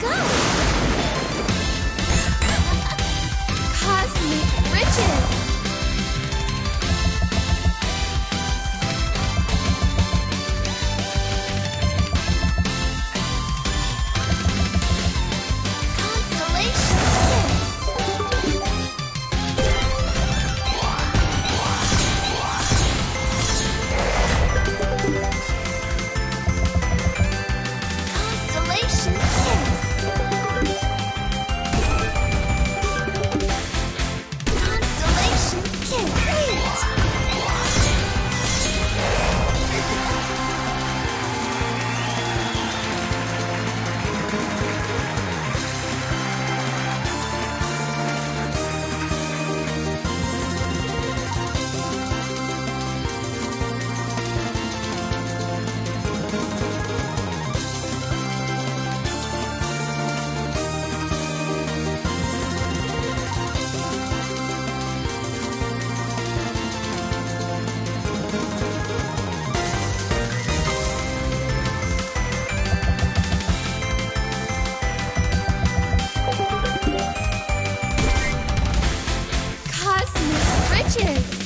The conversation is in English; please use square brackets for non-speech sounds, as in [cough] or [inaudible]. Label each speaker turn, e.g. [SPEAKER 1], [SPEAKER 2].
[SPEAKER 1] go! [laughs] Cosmic riches! Adventures!